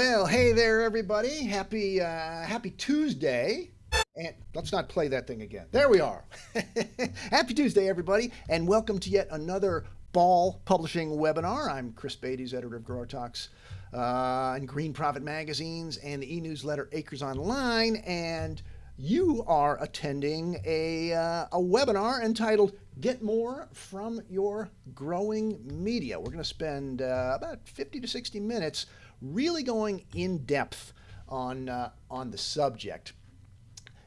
Well, hey there, everybody. Happy uh, Happy Tuesday. And let's not play that thing again. There we are. Happy Tuesday, everybody, and welcome to yet another Ball Publishing webinar. I'm Chris Beytes, editor of Grower Talks uh, and Green Profit magazines and the e-newsletter Acres Online, and you are attending a, uh, a webinar entitled Get More from Your Growing Media. We're going to spend uh, about 50 to 60 minutes really going in depth on, uh, on the subject.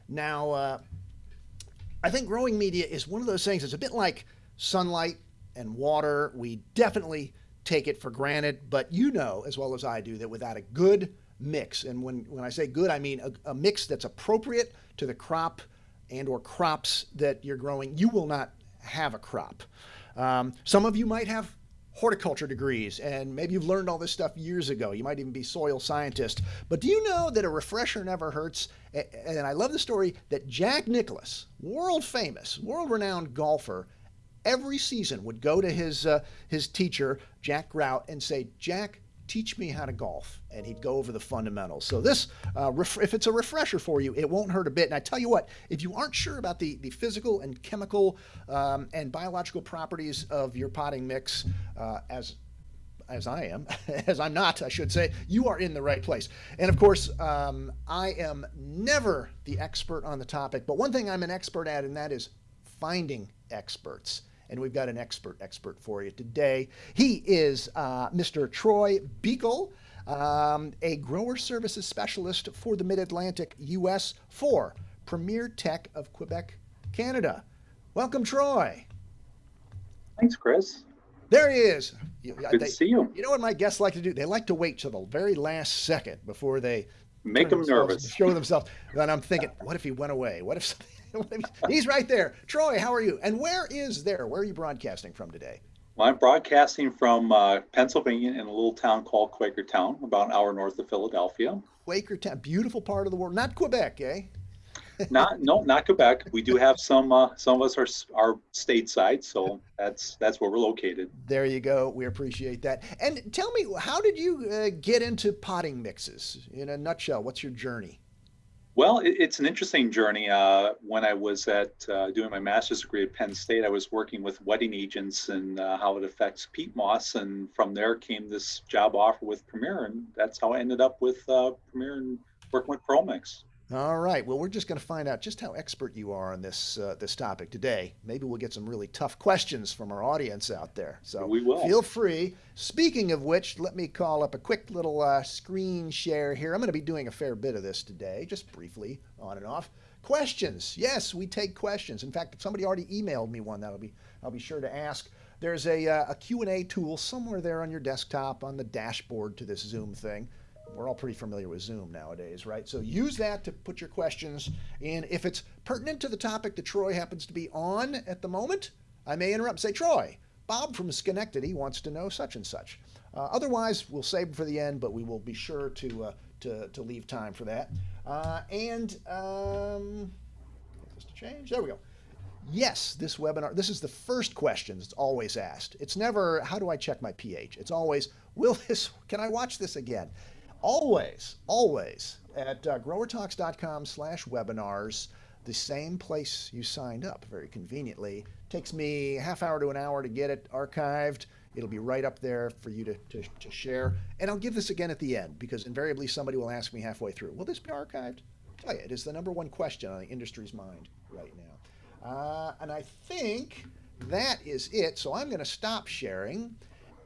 Now, uh, I think growing media is one of those things, it's a bit like sunlight and water. We definitely take it for granted, but you know as well as I do that without a good mix, and when, when I say good, I mean a, a mix that's appropriate to the crop and or crops that you're growing, you will not have a crop. Um, some of you might have horticulture degrees and maybe you've learned all this stuff years ago. You might even be soil scientist. But do you know that a refresher never hurts? And I love the story that Jack Nicklaus, world famous, world renowned golfer, every season would go to his uh, his teacher, Jack Grout, and say, Jack, teach me how to golf and he'd go over the fundamentals. So this uh, if it's a refresher for you it won't hurt a bit. And i tell you what if you aren't sure about the, the physical and chemical um, and biological properties of your potting mix uh, as as I am, as I'm not, I should say, you are in the right place. And of course, um, I am never the expert on the topic, but one thing I'm an expert at, and that is finding experts and we've got an expert expert for you today. He is uh, Mr. Troy Buechel, um, a grower services specialist for the Mid-Atlantic U.S. for Premier Tech of Quebec, Canada. Welcome, Troy. Thanks, Chris. There he is. Good they, to see you. You know what my guests like to do? They like to wait till the very last second before they make them nervous, show themselves. And I'm thinking, what if he went away? What if He's right there. Troy, how are you? And where is there? Where are you broadcasting from today? Well, I'm broadcasting from uh, Pennsylvania in a little town called Quakertown, about an hour north of Philadelphia. Quakertown, beautiful part of the world. Not Quebec, eh? not no, not Quebec. We do have some. Uh, some of us are are stateside, so that's that's where we're located. There you go. We appreciate that. And tell me, how did you uh, get into potting mixes? In a nutshell, what's your journey? Well, it, it's an interesting journey. Uh, when I was at uh, doing my master's degree at Penn State, I was working with wetting agents and uh, how it affects peat moss, and from there came this job offer with Premier, and that's how I ended up with uh, Premier and working with ProMix. All right. Well, we're just going to find out just how expert you are on this uh, this topic today. Maybe we'll get some really tough questions from our audience out there. So we will. Feel free. Speaking of which, let me call up a quick little uh, screen share here. I'm going to be doing a fair bit of this today, just briefly, on and off. Questions? Yes, we take questions. In fact, if somebody already emailed me one, that'll be I'll be sure to ask. There's a, uh, a Q&A tool somewhere there on your desktop on the dashboard to this Zoom thing we're all pretty familiar with Zoom nowadays, right? So use that to put your questions in. If it's pertinent to the topic that Troy happens to be on at the moment, I may interrupt say, Troy, Bob from Schenectady wants to know such and such. Uh, otherwise, we'll save for the end, but we will be sure to, uh, to, to leave time for that. Uh, and um, to change. There we go. Yes, this webinar, this is the first question that's always asked. It's never, how do I check my pH? It's always, will this, can I watch this again? Always, always at uh, growertalks.com slash webinars, the same place you signed up very conveniently. Takes me half hour to an hour to get it archived. It'll be right up there for you to, to, to share. And I'll give this again at the end because invariably somebody will ask me halfway through, will this be archived? I'll tell you, it is the number one question on the industry's mind right now. Uh, and I think that is it. So I'm going to stop sharing.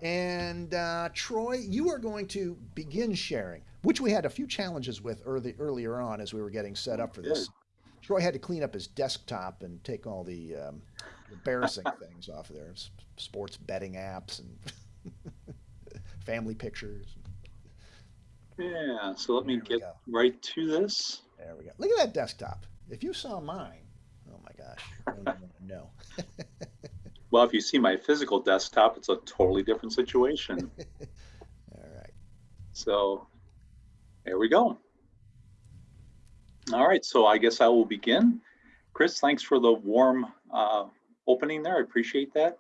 And uh, Troy, you are going to begin sharing, which we had a few challenges with early, earlier on as we were getting set up for this. Troy had to clean up his desktop and take all the um, embarrassing things off of there, sports betting apps and family pictures. Yeah, so let me get right to this. There we go. Look at that desktop. If you saw mine, oh my gosh, no. Well, if you see my physical desktop, it's a totally different situation. All right. So there we go. All right, so I guess I will begin. Chris, thanks for the warm uh, opening there. I appreciate that.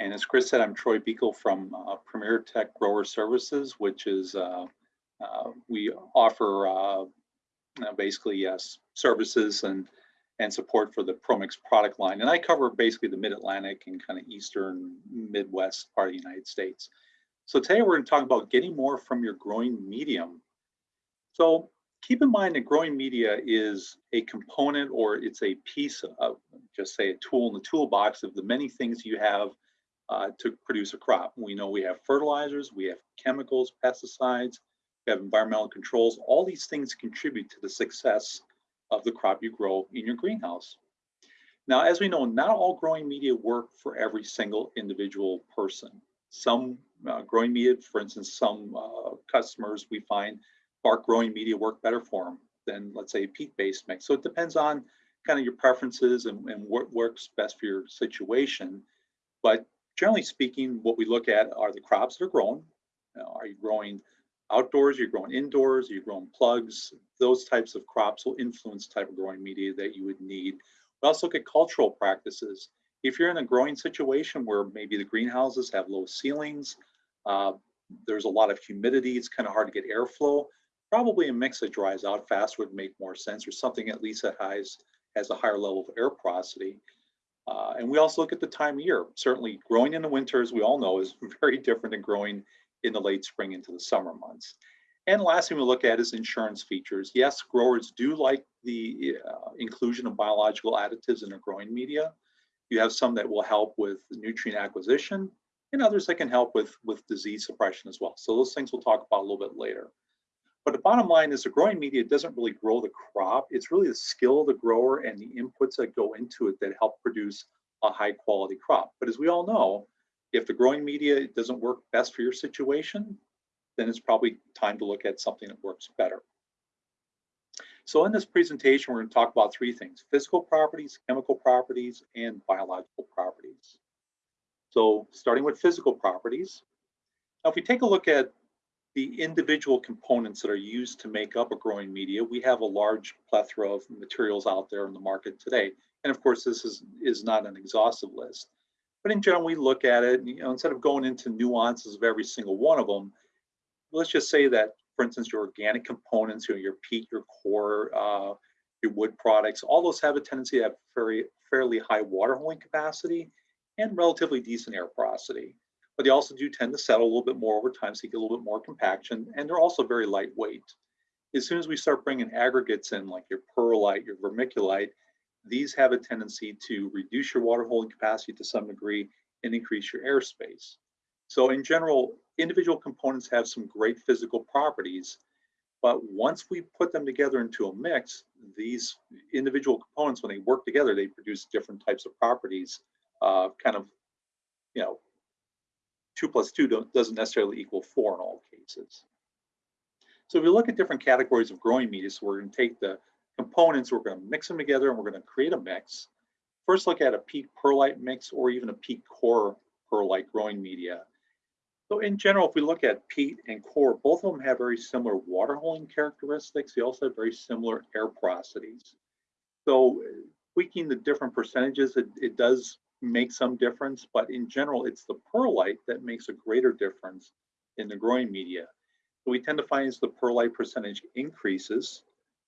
And as Chris said, I'm Troy Buechel from uh, Premier Tech Grower Services, which is uh, Uh, we offer uh, basically yes services and and support for the ProMix product line. And I cover basically the Mid-Atlantic and kind of Eastern Midwest part of the United States. So today we're going to talk about getting more from your growing medium. So keep in mind that growing media is a component or it's a piece of, just say a tool in the toolbox of the many things you have uh, to produce a crop. We know we have fertilizers, we have chemicals, pesticides, we have environmental controls. All these things contribute to the success of the crop you grow in your greenhouse. Now, as we know, not all growing media work for every single individual person. Some uh, growing media, for instance, some uh, customers we find bark growing media work better for them than let's say a peat-based mix. So it depends on kind of your preferences and, and what works best for your situation. But generally speaking, what we look at are the crops that are grown. Are you growing outdoors, you're growing indoors, you're growing plugs, those types of crops will influence type of growing media that you would need. We also look at cultural practices. If you're in a growing situation where maybe the greenhouses have low ceilings, uh, there's a lot of humidity, it's kind of hard to get airflow, probably a mix that dries out fast would make more sense or something at least that has, has a higher level of air porosity. Uh, and we also look at the time of year. Certainly growing in the winter, as we all know, is very different than growing in the late spring into the summer months. And last thing we look at is insurance features. Yes, growers do like the uh, inclusion of biological additives in their growing media. You have some that will help with nutrient acquisition and others that can help with, with disease suppression as well. So those things we'll talk about a little bit later. But the bottom line is the growing media doesn't really grow the crop. It's really the skill of the grower and the inputs that go into it that help produce a high quality crop. But as we all know, if the growing media doesn't work best for your situation, then it's probably time to look at something that works better. So in this presentation, we're going to talk about three things, physical properties, chemical properties, and biological properties. So starting with physical properties, now if we take a look at the individual components that are used to make up a growing media, we have a large plethora of materials out there in the market today. And of course, this is, is not an exhaustive list. But in general, we look at it, you know, instead of going into nuances of every single one of them, let's just say that, for instance, your organic components, you know, your peat, your coir, uh, your wood products, all those have a tendency to have very fairly high water holding capacity and relatively decent air porosity. But they also do tend to settle a little bit more over time, so you get a little bit more compaction, and they're also very lightweight. As soon as we start bringing aggregates in, like your perlite, your vermiculite, these have a tendency to reduce your water holding capacity to some degree and increase your airspace. So in general, individual components have some great physical properties, but once we put them together into a mix, these individual components, when they work together, they produce different types of properties, uh, kind of, you know, two plus two doesn't necessarily equal four in all cases. So if we look at different categories of growing media, so we're going to take the components, we're going to mix them together and we're going to create a mix. First look at a peat perlite mix or even a peat coir perlite growing media. So in general, if we look at peat and coir, both of them have very similar water holding characteristics. They also have very similar air porosities. So tweaking the different percentages, it, it does make some difference, but in general, it's the perlite that makes a greater difference in the growing media. So we tend to find as the perlite percentage increases,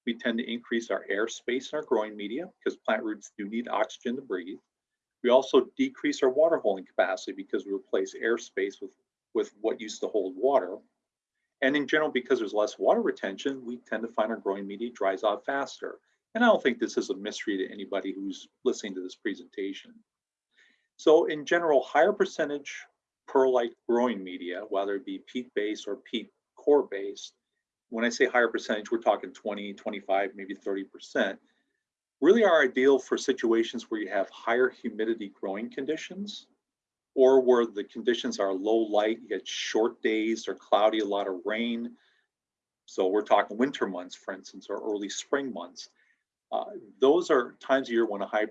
we tend to increase our air space in our growing media because plant roots do need oxygen to breathe. We also decrease our water holding capacity because we replace air space with, with what used to hold water. And in general, because there's less water retention, we tend to find our growing media dries out faster. And I don't think this is a mystery to anybody who's listening to this presentation. So in general, higher percentage perlite growing media, whether it be peat-based or peat coir-based, when I say higher percentage, we're talking 20, 25, maybe 30%, really are ideal for situations where you have higher humidity growing conditions or where the conditions are low light, you get short days or cloudy, a lot of rain. So we're talking winter months, for instance, or early spring months. Uh, those are times of year when a high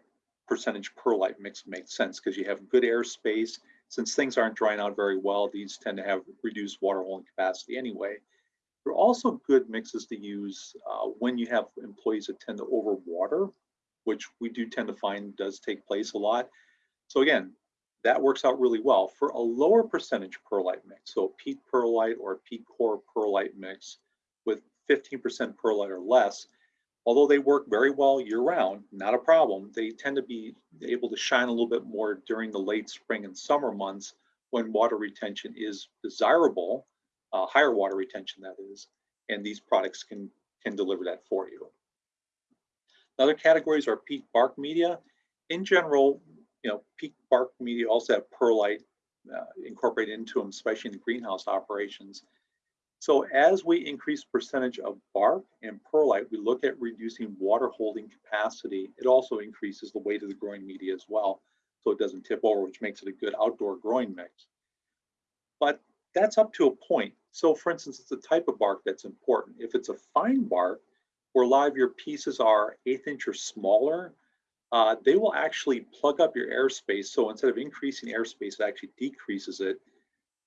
percentage perlite mix makes sense because you have good airspace. Since things aren't drying out very well, these tend to have reduced water holding capacity anyway. They're also good mixes to use uh, when you have employees that tend to overwater, which we do tend to find does take place a lot. So again, that works out really well. For a lower percentage perlite mix, so a peat perlite or peat coir perlite mix, with 15% perlite or less, although they work very well year round, not a problem, they tend to be able to shine a little bit more during the late spring and summer months when water retention is desirable, uh, higher water retention that is, and these products can, can deliver that for you. Other categories are peat bark media. In general, you know, peat bark media also have perlite uh, incorporated into them, especially in the greenhouse operations. So as we increase percentage of bark and perlite, we look at reducing water holding capacity. It also increases the weight of the growing media as well, so it doesn't tip over, which makes it a good outdoor growing mix. But that's up to a point. So for instance, it's a type of bark that's important. If it's a fine bark, where a lot of your pieces are eighth inch or smaller, uh, they will actually plug up your airspace. So instead of increasing airspace, it actually decreases it.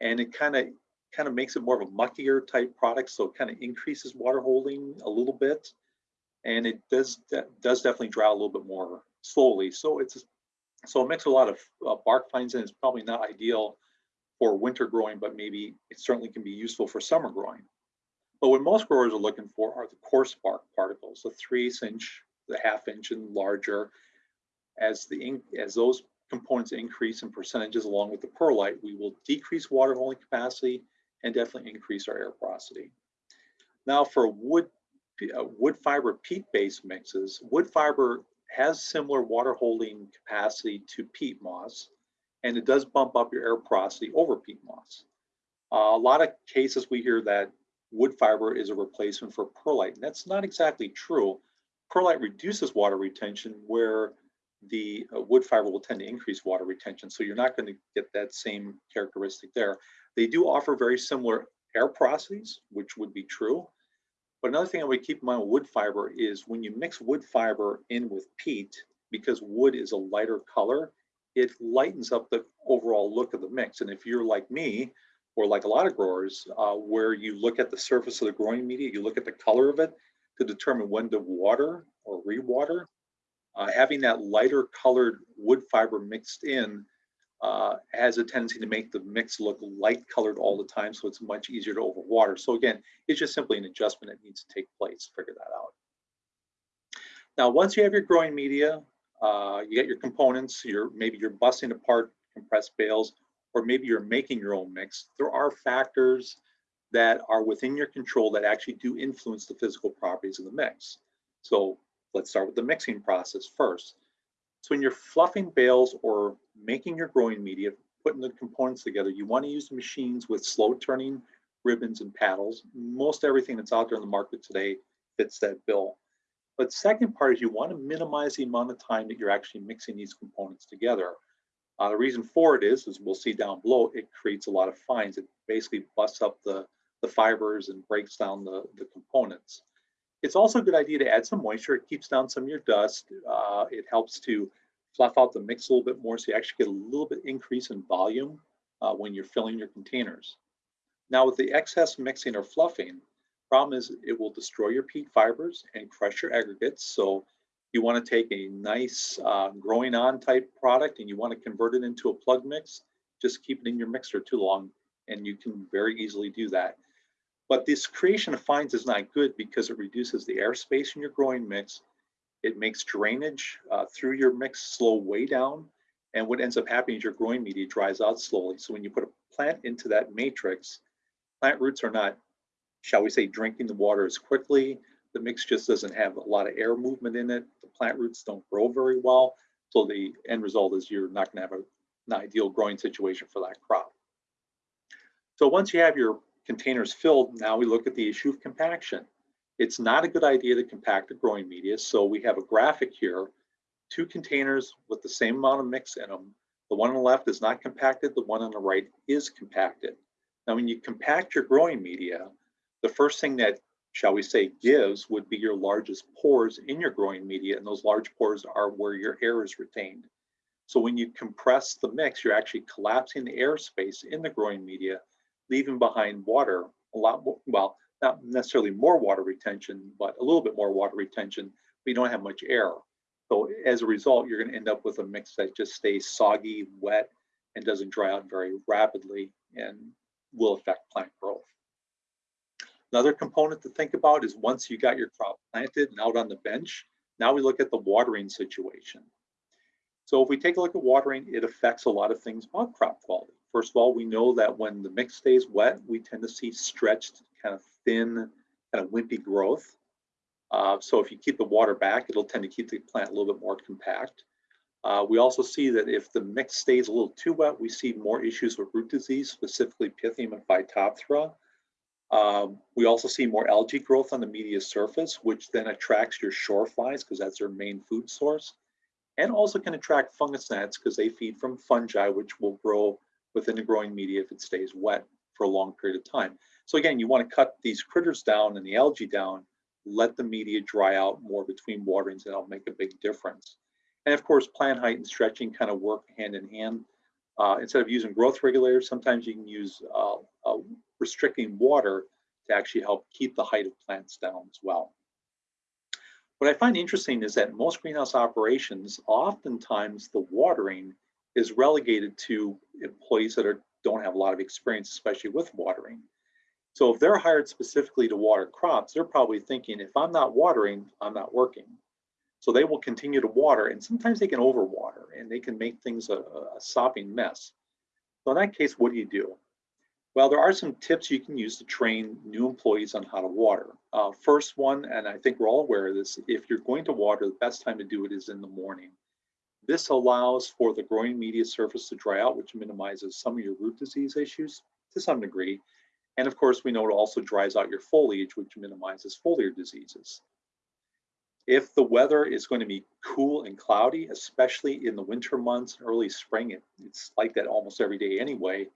And it kind of kind of makes it more of a muckier type product. So it kind of increases water holding a little bit. And it does does definitely dry a little bit more slowly. So it's so mix with a lot of uh, bark fines in is probably not ideal for winter growing, but maybe it certainly can be useful for summer growing. But what most growers are looking for are the coarse bark particles, the three inch, the half inch and larger. As the as those components increase in percentages along with the perlite, we will decrease water holding capacity and definitely increase our air porosity. Now for wood, uh, wood fiber peat-based mixes, wood fiber has similar water holding capacity to peat moss, and it does bump up your air porosity over peat moss. Uh, a lot of cases we hear that wood fiber is a replacement for perlite. And that's not exactly true. Perlite reduces water retention where the uh, wood fiber will tend to increase water retention. So you're not going to get that same characteristic there. They do offer very similar air porosities, which would be true. But another thing I would keep in mind with wood fiber is when you mix wood fiber in with peat, because wood is a lighter color, it lightens up the overall look of the mix. And if you're like me, or like a lot of growers, uh, where you look at the surface of the growing media, you look at the color of it to determine when to water or rewater. Uh, having that lighter colored wood fiber mixed in uh, has a tendency to make the mix look light colored all the time, so it's much easier to overwater. So again, it's just simply an adjustment that needs to take place. Figure that out. Now, once you have your growing media, uh, you get your components, you're, maybe you're busting apart compressed bales, or maybe you're making your own mix, there are factors that are within your control that actually do influence the physical properties of the mix. So let's start with the mixing process first. So when you're fluffing bales or making your growing media, putting the components together, you want to use machines with slow turning ribbons and paddles. Most everything that's out there in the market today fits that bill. But second part is you want to minimize the amount of time that you're actually mixing these components together. Uh, the reason for it is, as we'll see down below, it creates a lot of fines. It basically busts up the, the fibers and breaks down the, the components. It's also a good idea to add some moisture. It keeps down some of your dust. Uh, it helps to fluff out the mix a little bit more so you actually get a little bit increase in volume uh, when you're filling your containers. Now with the excess mixing or fluffing, problem is it will destroy your peat fibers and crush your aggregates. So you want to take a nice uh, growing on type product and you want to convert it into a plug mix, just keep it in your mixer too long and you can very easily do that. But this creation of fines is not good because it reduces the airspace in your growing mix. It makes drainage uh, through your mix slow way down. And what ends up happening is your growing media dries out slowly. So when you put a plant into that matrix, plant roots are not, shall we say, drinking the water as quickly the mix just doesn't have a lot of air movement in it. The plant roots don't grow very well. So the end result is you're not gonna have a, an ideal growing situation for that crop. So once you have your containers filled, now we look at the issue of compaction. It's not a good idea to compact the growing media. So we have a graphic here, two containers with the same amount of mix in them. The one on the left is not compacted, the one on the right is compacted. Now, when you compact your growing media, the first thing that shall we say, gives would be your largest pores in your growing media, and those large pores are where your air is retained. So when you compress the mix, you're actually collapsing the airspace in the growing media, leaving behind water, a lot more, well, not necessarily more water retention, but a little bit more water retention, you don't have much air. So as a result, you're gonna end up with a mix that just stays soggy, wet, and doesn't dry out very rapidly and will affect plant growth. Another component to think about is once you got your crop planted and out on the bench, now we look at the watering situation. So if we take a look at watering, it affects a lot of things about crop quality. First of all, we know that when the mix stays wet, we tend to see stretched, kind of thin, kind of wimpy growth. Uh, so if you keep the water back, it'll tend to keep the plant a little bit more compact. Uh, we also see that if the mix stays a little too wet, we see more issues with root disease, specifically Pythium and Phytophthora. Um, we also see more algae growth on the media surface, which then attracts your shore flies because that's their main food source, and also can attract fungus gnats because they feed from fungi, which will grow within the growing media if it stays wet for a long period of time. So again, you want to cut these critters down and the algae down, let the media dry out more between waterings, and that'll make a big difference. And of course, plant height and stretching kind of work hand in hand. Uh, instead of using growth regulators, sometimes you can use uh, uh, restricting water to actually help keep the height of plants down as well. What I find interesting is that most greenhouse operations, oftentimes the watering is relegated to employees that are, don't have a lot of experience, especially with watering. So if they're hired specifically to water crops, they're probably thinking, if I'm not watering, I'm not working. So they will continue to water and sometimes they can overwater and they can make things a, a sopping mess. So in that case, what do you do? Well, there are some tips you can use to train new employees on how to water. Uh, first one, and I think we're all aware of this, if you're going to water, the best time to do it is in the morning. This allows for the growing media surface to dry out, which minimizes some of your root disease issues to some degree. And of course, we know it also dries out your foliage, which minimizes foliar diseases. If the weather is going to be cool and cloudy, especially in the winter months, early spring, it, it's like that almost every day anyway,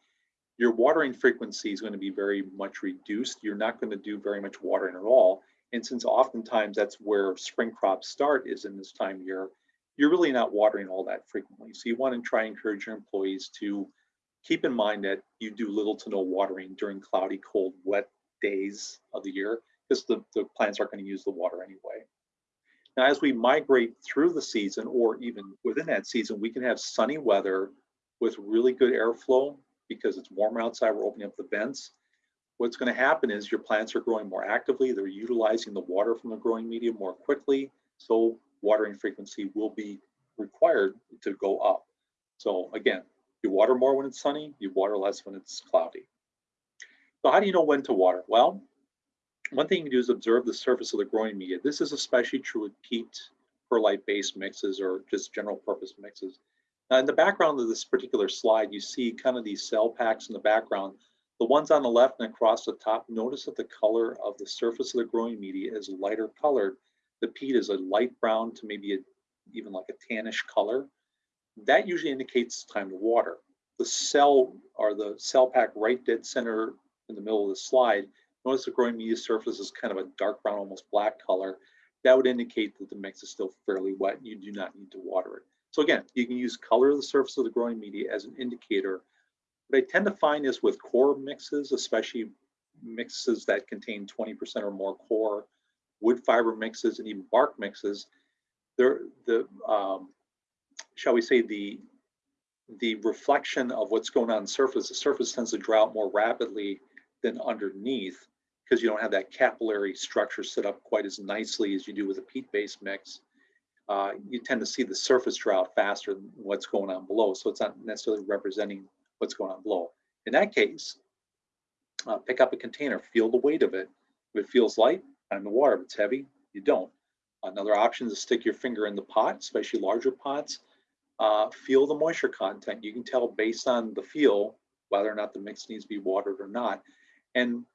your watering frequency is going to be very much reduced. You're not going to do very much watering at all. And since oftentimes that's where spring crops start is in this time of year, you're really not watering all that frequently. So you want to try and encourage your employees to keep in mind that you do little to no watering during cloudy, cold, wet days of the year because the, the plants aren't going to use the water anyway. Now, as we migrate through the season or even within that season, we can have sunny weather with really good airflow because it's warmer outside, we're opening up the vents. What's gonna happen is your plants are growing more actively, they're utilizing the water from the growing medium more quickly, so watering frequency will be required to go up. So again, you water more when it's sunny, you water less when it's cloudy. So how do you know when to water? Well, one thing you can do is observe the surface of the growing media. This is especially true with peat perlite-based mixes or just general purpose mixes. Now in the background of this particular slide, you see kind of these cell packs in the background. The ones on the left and across the top, notice that the color of the surface of the growing media is lighter colored. The peat is a light brown to maybe a, even like a tannish color. That usually indicates time to water. The cell or the cell pack right dead center in the middle of the slide Notice the growing media surface is kind of a dark brown, almost black color. That would indicate that the mix is still fairly wet. and You do not need to water it. So again, you can use color of the surface of the growing media as an indicator. What I tend to find is with coir mixes, especially mixes that contain 20% or more coir, wood fiber mixes, and even bark mixes, there, the um, shall we say the the reflection of what's going on, on surface, the surface tends to dry out more rapidly than underneath because you don't have that capillary structure set up quite as nicely as you do with a peat-based mix. Uh, you tend to see the surface drought faster than what's going on below. So it's not necessarily representing what's going on below. In that case, uh, pick up a container, feel the weight of it. If it feels light, time the water. If it's heavy, you don't. Another option is to stick your finger in the pot, especially larger pots. Uh, feel the moisture content. You can tell based on the feel whether or not the mix needs to be watered or not. And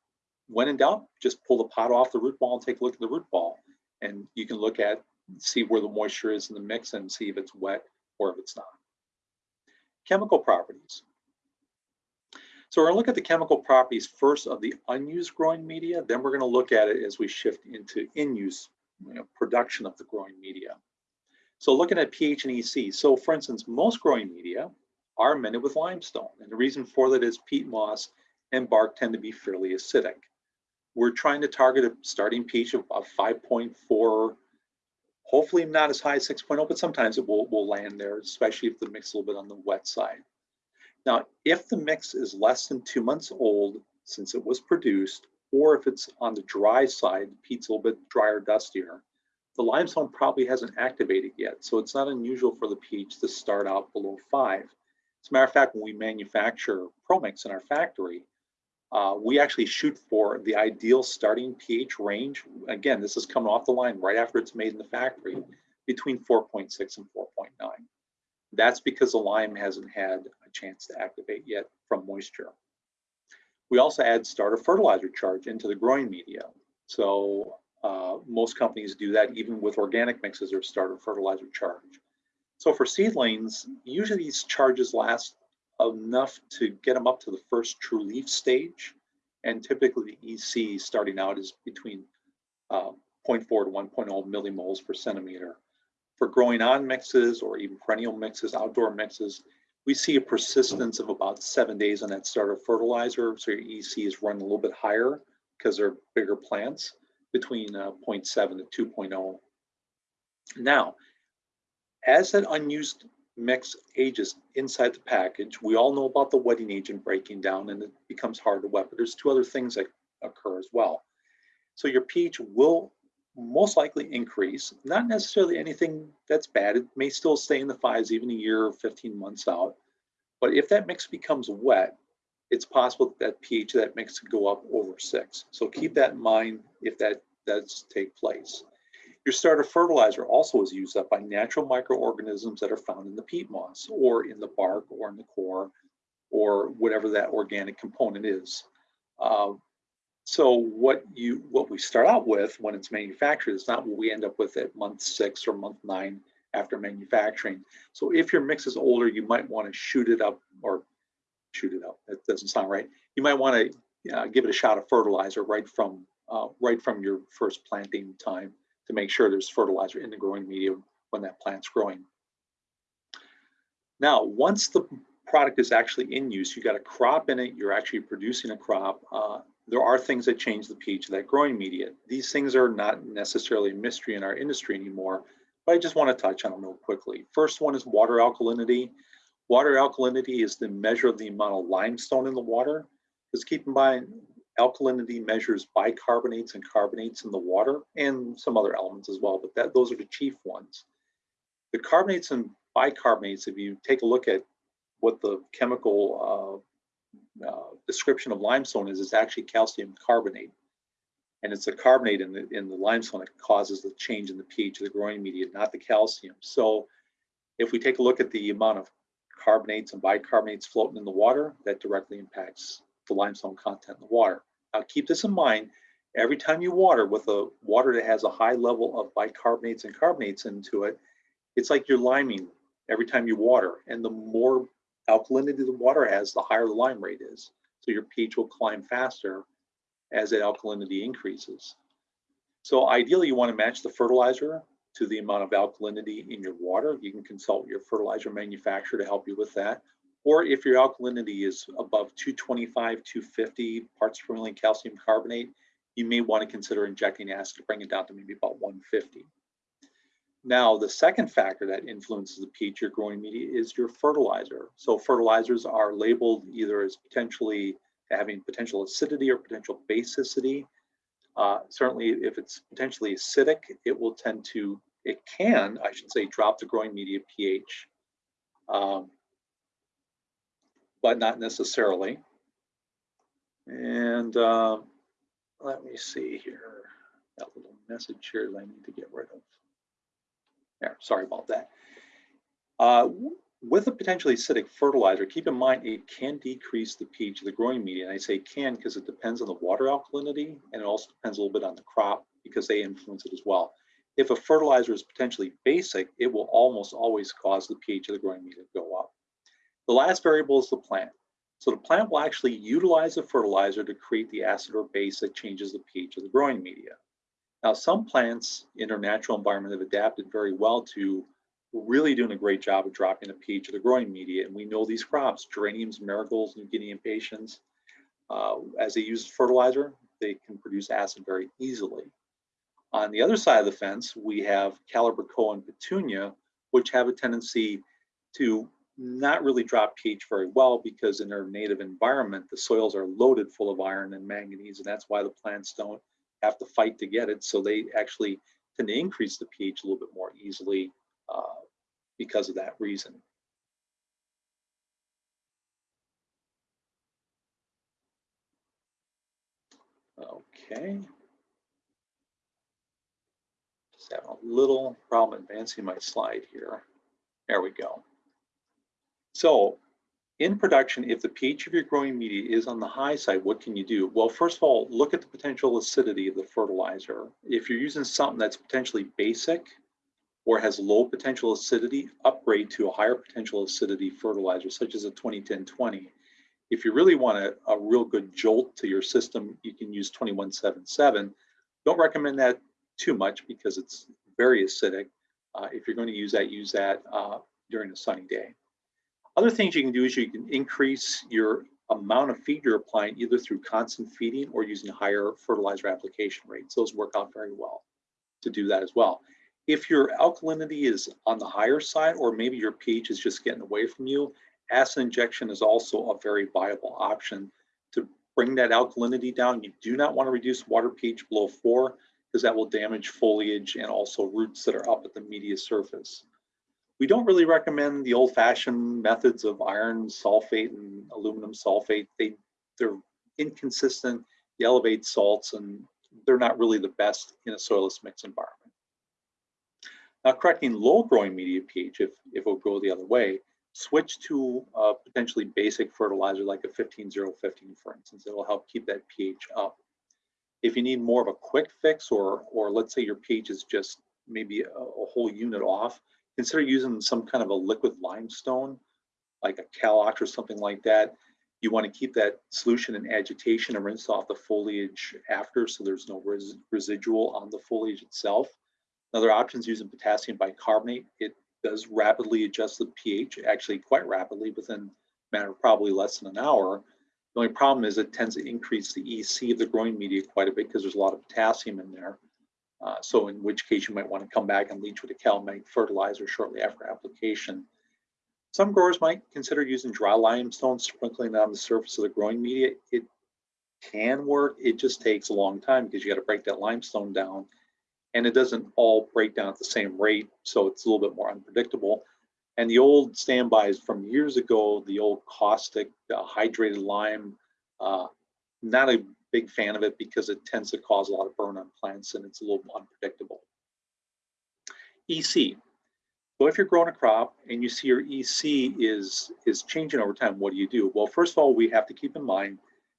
when in doubt, just pull the pot off the root ball and take a look at the root ball. And you can look at, see where the moisture is in the mix and see if it's wet or if it's not. Chemical properties. So we're gonna look at the chemical properties first of the unused growing media, then we're gonna look at it as we shift into in-use you know, production of the growing media. So looking at pH and EC. So for instance, most growing media are amended with limestone. And the reason for that is peat moss and bark tend to be fairly acidic. We're trying to target a starting pH of, of 5.4, hopefully not as high as 6.0, but sometimes it will, will land there, especially if the mix is a little bit on the wet side. Now, if the mix is less than two months old since it was produced, or if it's on the dry side, the peat's a little bit drier, dustier, the limestone probably hasn't activated yet. So it's not unusual for the pH to start out below five. As a matter of fact, when we manufacture ProMix in our factory, uh, we actually shoot for the ideal starting pH range. Again, this is coming off the line right after it's made in the factory, between 4.6 and 4.9. That's because the lime hasn't had a chance to activate yet from moisture. We also add starter fertilizer charge into the growing media. So uh, most companies do that even with organic mixes or starter fertilizer charge. So for seedlings, usually these charges last enough to get them up to the first true leaf stage. And typically the EC starting out is between uh, 0.4 to 1.0 millimhos per centimeter. For growing on mixes or even perennial mixes, outdoor mixes, we see a persistence of about seven days on that starter fertilizer. So your EC is running a little bit higher because they're bigger plants between uh, 0.7 to 2.0. Now, as that unused mix ages inside the package, we all know about the wetting agent breaking down and it becomes hard to wet, but there's two other things that occur as well. So your pH will most likely increase, not necessarily anything that's bad. It may still stay in the fives even a year or 15 months out. But if that mix becomes wet, it's possible that pH of that mix could go up over six. So keep that in mind if that does take place. Your starter fertilizer also is used up by natural microorganisms that are found in the peat moss or in the bark or in the coir or whatever that organic component is. Uh, so what you what we start out with when it's manufactured is not what we end up with at month six or month nine after manufacturing. So if your mix is older, you might want to shoot it up or shoot it up. That doesn't sound right. You might want to uh, give it a shot of fertilizer right from uh, right from your first planting time to make sure there's fertilizer in the growing medium when that plant's growing. Now, once the product is actually in use, you've got a crop in it, you're actually producing a crop, uh, there are things that change the pH of that growing media. These things are not necessarily a mystery in our industry anymore, but I just want to touch on them real quickly. First one is water alkalinity. Water alkalinity is the measure of the amount of limestone in the water. Because keep in mind, alkalinity measures bicarbonates and carbonates in the water and some other elements as well, but that, those are the chief ones. The carbonates and bicarbonates, if you take a look at what the chemical uh, uh, description of limestone is, it's actually calcium carbonate. And it's the carbonate in the, in the limestone that causes the change in the pH of the growing media, not the calcium. So if we take a look at the amount of carbonates and bicarbonates floating in the water, that directly impacts the limestone content in the water. Now keep this in mind, every time you water with a water that has a high level of bicarbonates and carbonates into it, it's like you're liming every time you water. And the more alkalinity the water has, the higher the lime rate is. So your pH will climb faster as that alkalinity increases. So ideally you want to match the fertilizer to the amount of alkalinity in your water. You can consult your fertilizer manufacturer to help you with that. Or if your alkalinity is above 225, 250 parts per million calcium carbonate, you may want to consider injecting acid to bring it down to maybe about 150. Now, the second factor that influences the pH of your growing media is your fertilizer. So fertilizers are labeled either as potentially having potential acidity or potential basicity. Uh, certainly, if it's potentially acidic, it will tend to, it can, I should say, drop the growing media pH, um, but not necessarily. And uh, let me see here, that little message here that I need to get rid of. There, sorry about that. Uh, with a potentially acidic fertilizer, keep in mind it can decrease the pH of the growing media. And I say can because it depends on the water alkalinity and it also depends a little bit on the crop because they influence it as well. If a fertilizer is potentially basic, it will almost always cause the pH of the growing media to go up. The last variable is the plant. So the plant will actually utilize the fertilizer to create the acid or base that changes the pH of the growing media. Now, some plants in their natural environment have adapted very well to really doing a great job of dropping the pH of the growing media. And we know these crops, geraniums, marigolds, New Guinea impatiens, uh, as they use fertilizer, they can produce acid very easily. On the other side of the fence, we have Calibrachoa and Petunia, which have a tendency to not really drop pH very well because in their native environment, the soils are loaded full of iron and manganese, and that's why the plants don't have to fight to get it. So they actually tend to increase the pH a little bit more easily uh, because of that reason. Okay. Just having a little problem advancing my slide here. There we go. So in production, if the pH of your growing media is on the high side, what can you do? Well, first of all, look at the potential acidity of the fertilizer. If you're using something that's potentially basic or has low potential acidity, upgrade to a higher potential acidity fertilizer, such as a 2010-20. If you really want a, a real good jolt to your system, you can use 2177. Don't recommend that too much because it's very acidic. Uh, if you're going to use that, use that uh, during a sunny day. Other things you can do is you can increase your amount of feed you're applying either through constant feeding or using higher fertilizer application rates. Those work out very well to do that as well. If your alkalinity is on the higher side or maybe your pH is just getting away from you, acid injection is also a very viable option to bring that alkalinity down. You do not want to reduce water pH below four because that will damage foliage and also roots that are up at the media surface. We don't really recommend the old-fashioned methods of iron sulfate and aluminum sulfate. They, they're inconsistent, they elevate salts, and they're not really the best in a soilless mix environment. Now, correcting low growing media pH, if, if it will go the other way, switch to a potentially basic fertilizer like a 15-0-15, for instance. It'll help keep that pH up. If you need more of a quick fix, or, or let's say your pH is just maybe a, a whole unit off, consider using some kind of a liquid limestone, like a Kalox or something like that. You want to keep that solution in agitation and rinse off the foliage after so there's no res residual on the foliage itself. Another option is using potassium bicarbonate. It does rapidly adjust the pH, actually quite rapidly within a matter of probably less than an hour. The only problem is it tends to increase the EC of the growing media quite a bit because there's a lot of potassium in there. Uh, so in which case you might want to come back and leach with a CalMag fertilizer shortly after application. Some growers might consider using dry limestone, sprinkling it on the surface of the growing media. It can work, it just takes a long time because you got to break that limestone down and it doesn't all break down at the same rate, so it's a little bit more unpredictable. And the old standbys from years ago, the old caustic uh, hydrated lime, uh, not a big fan of it because it tends to cause a lot of burn on plants and it's a little unpredictable. EC. So if you're growing a crop and you see your EC is, is changing over time, what do you do? Well, first of all, we have to keep in mind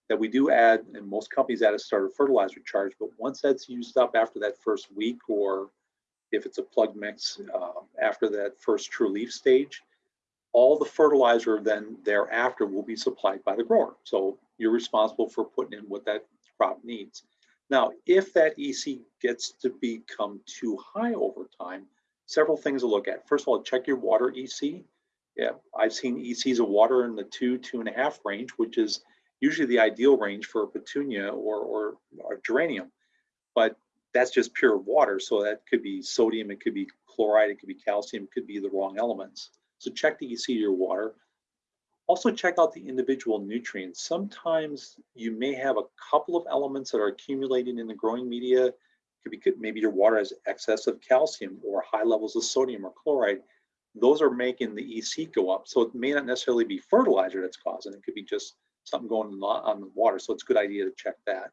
that we do add, and most companies add a starter fertilizer charge, but once that's used up after that first week, or if it's a plug mix uh, after that first true leaf stage, all the fertilizer then thereafter will be supplied by the grower. So you're responsible for putting in what that crop needs. Now, if that EC gets to become too high over time, several things to look at. First of all, check your water EC. Yeah, I've seen ECs of water in the two, two and a half range, which is usually the ideal range for a petunia or, or, or geranium. But that's just pure water. So that could be sodium, it could be chloride, it could be calcium, it could be the wrong elements. So check the EC of your water. Also check out the individual nutrients. Sometimes you may have a couple of elements that are accumulating in the growing media. Could be maybe your water has excess of calcium or high levels of sodium or chloride. Those are making the EC go up. So it may not necessarily be fertilizer that's causing it. It could be just something going on the water. So it's a good idea to check that.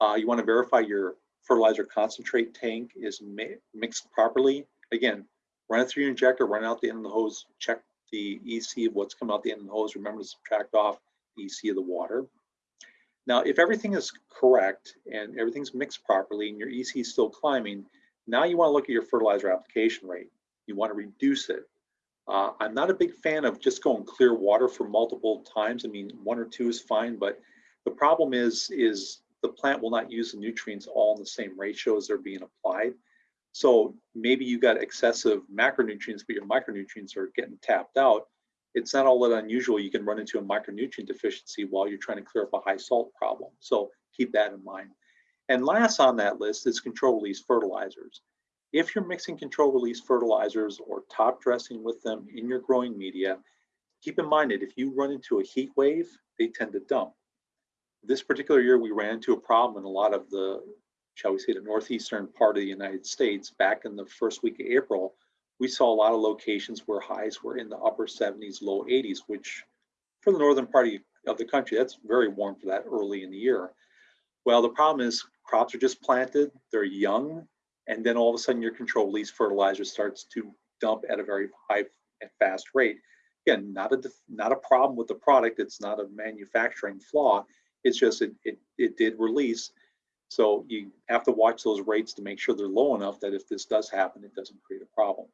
Uh, you want to verify your fertilizer concentrate tank is mi mixed properly. Again, run it through your injector, run out the end of the hose, check the EC of what's coming out the end of the hose. Remember to subtract off the EC of the water. Now, if everything is correct and everything's mixed properly and your EC is still climbing, now you want to look at your fertilizer application rate. You want to reduce it. Uh, I'm not a big fan of just going clear water for multiple times. I mean, one or two is fine, but the problem is, is the plant will not use the nutrients all in the same ratio as they're being applied. So maybe you got excessive macronutrients, but your micronutrients are getting tapped out. It's not all that unusual. You can run into a micronutrient deficiency while you're trying to clear up a high salt problem. So keep that in mind. And last on that list is control release fertilizers. If you're mixing control release fertilizers or top dressing with them in your growing media, keep in mind that if you run into a heat wave, they tend to dump. This particular year, we ran into a problem in a lot of the, shall we say, the northeastern part of the United States. Back in the first week of April, we saw a lot of locations where highs were in the upper 70s, low 80s, which for the northern part of the country, that's very warm for that early in the year. Well, the problem is crops are just planted, they're young, and then all of a sudden your control release fertilizer starts to dump at a very high and fast rate. Again, not a not a problem with the product. It's not a manufacturing flaw. It's just it it, it did release. So you have to watch those rates to make sure they're low enough that if this does happen, it doesn't create a problem.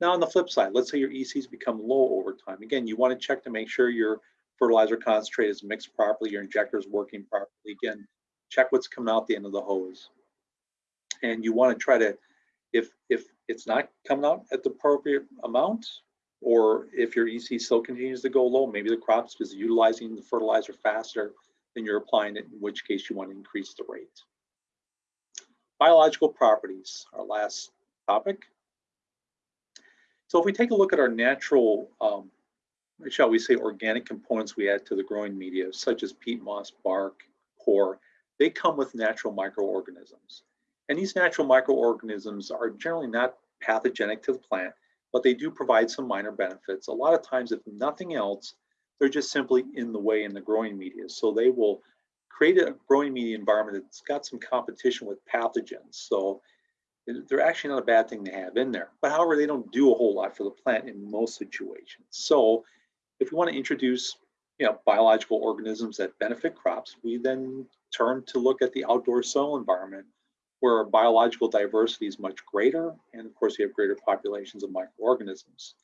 Now on the flip side, let's say your ECs become low over time. Again, you want to check to make sure your fertilizer concentrate is mixed properly, your injector is working properly. Again, check what's coming out the end of the hose. And you want to try to, if if it's not coming out at the appropriate amount, or if your EC still continues to go low, maybe the crop's is utilizing the fertilizer faster than you're applying it, in which case you want to increase the rate. Biological properties, our last topic. So if we take a look at our natural um, shall we say, organic components we add to the growing media, such as peat moss, bark, coir, they come with natural microorganisms. And these natural microorganisms are generally not pathogenic to the plant, but they do provide some minor benefits. A lot of times, if nothing else, they're just simply in the way in the growing media. So they will create a growing media environment that's got some competition with pathogens. So they're actually not a bad thing to have in there. But however, they don't do a whole lot for the plant in most situations. So if we want to introduce you know, biological organisms that benefit crops, we then turn to look at the outdoor soil environment where biological diversity is much greater. And of course, you have greater populations of microorganisms.